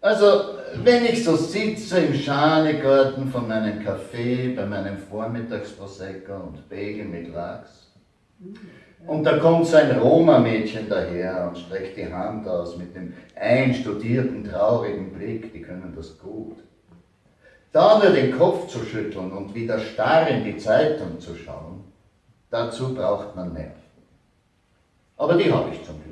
Also, wenn ich so sitze im Schanigarten von meinem Kaffee, bei meinem Vormittagsprosecco und Bagel mit Lachs und da kommt so ein Roma-Mädchen daher und streckt die Hand aus mit dem einstudierten, traurigen Blick, die können das gut. Da nur den Kopf zu schütteln und wieder starr in die Zeitung zu schauen, dazu braucht man Nerven. Aber die habe ich zum Glück.